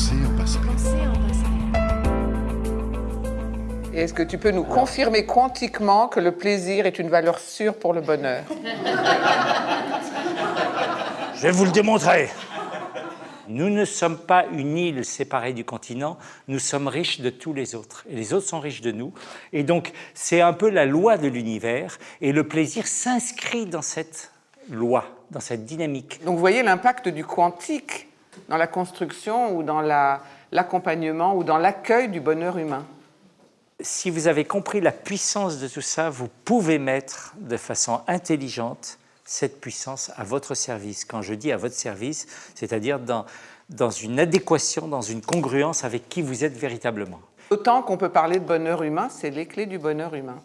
Pensez en passé. Et est-ce que tu peux nous confirmer quantiquement que le plaisir est une valeur sûre pour le bonheur? Je vais vous le démontrer. Nous ne sommes pas une île séparée du continent, nous sommes riches de tous les autres. Et les autres sont riches de nous. Et donc, c'est un peu la loi de l'univers. Et le plaisir s'inscrit dans cette loi, dans cette dynamique. Donc vous voyez l'impact du quantique dans la construction ou dans la- l'accompagnement ou dans l'accueil du bonheur humain. Si vous avez compris la puissance de tout ça, vous pouvez mettre de façon intelligente cette puissance à votre service. Quand je dis à votre service, c'est-à-dire dans, dans une adéquation, dans une congruence avec qui vous êtes véritablement. Autant qu'on peut parler de bonheur humain, c'est les clés du bonheur humain.